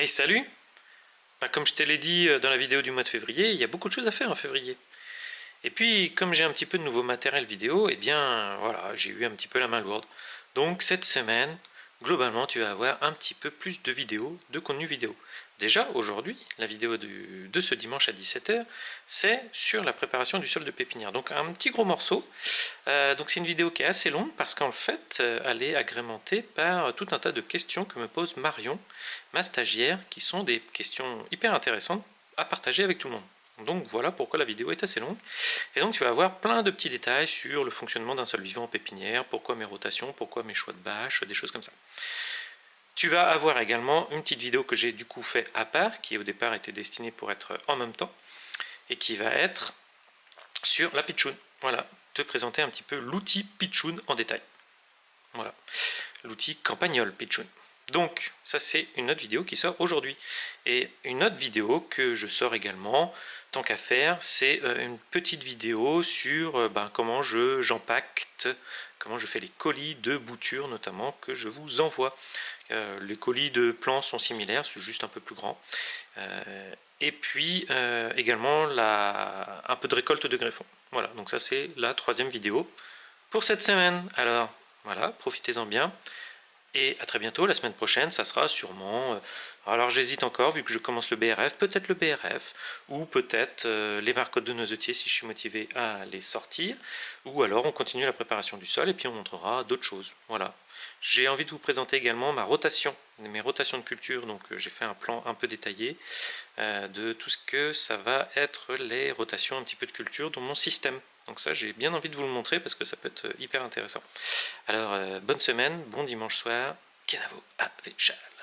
Hey salut bah, Comme je te l'ai dit euh, dans la vidéo du mois de février, il y a beaucoup de choses à faire en février. Et puis, comme j'ai un petit peu de nouveau matériel vidéo, eh bien, voilà, j'ai eu un petit peu la main lourde. Donc, cette semaine, globalement, tu vas avoir un petit peu plus de vidéos, de contenu vidéo. Déjà, aujourd'hui, la vidéo de ce dimanche à 17h, c'est sur la préparation du sol de pépinière. Donc, un petit gros morceau. Euh, donc, c'est une vidéo qui est assez longue parce qu'en fait, euh, elle est agrémentée par tout un tas de questions que me pose Marion, ma stagiaire, qui sont des questions hyper intéressantes à partager avec tout le monde. Donc voilà pourquoi la vidéo est assez longue. Et donc tu vas avoir plein de petits détails sur le fonctionnement d'un sol vivant en pépinière, pourquoi mes rotations, pourquoi mes choix de bâches, des choses comme ça. Tu vas avoir également une petite vidéo que j'ai du coup fait à part, qui au départ était destinée pour être en même temps, et qui va être sur la pitchoun. Voilà, te présenter un petit peu l'outil pitchoun en détail. Voilà, l'outil campagnol pitchoun. Donc, ça c'est une autre vidéo qui sort aujourd'hui. Et une autre vidéo que je sors également, tant qu'à faire, c'est euh, une petite vidéo sur euh, ben, comment j'empacte, comment je fais les colis de boutures notamment que je vous envoie. Euh, les colis de plants sont similaires, c'est juste un peu plus grand. et puis également un peu de récolte de greffons. Voilà, donc ça c'est la troisième vidéo pour cette semaine. Alors voilà, profitez-en bien. Et à très bientôt, la semaine prochaine, ça sera sûrement... Euh, alors j'hésite encore, vu que je commence le BRF, peut-être le BRF, ou peut-être euh, les marcottes de noisetiers si je suis motivé à les sortir, ou alors on continue la préparation du sol et puis on montrera d'autres choses. Voilà. J'ai envie de vous présenter également ma rotation, mes rotations de culture, donc euh, j'ai fait un plan un peu détaillé de tout ce que ça va être les rotations un petit peu de culture dans mon système. Donc ça, j'ai bien envie de vous le montrer parce que ça peut être euh, hyper intéressant. Alors, euh, bonne semaine, bon dimanche soir, Kenavo Avechal.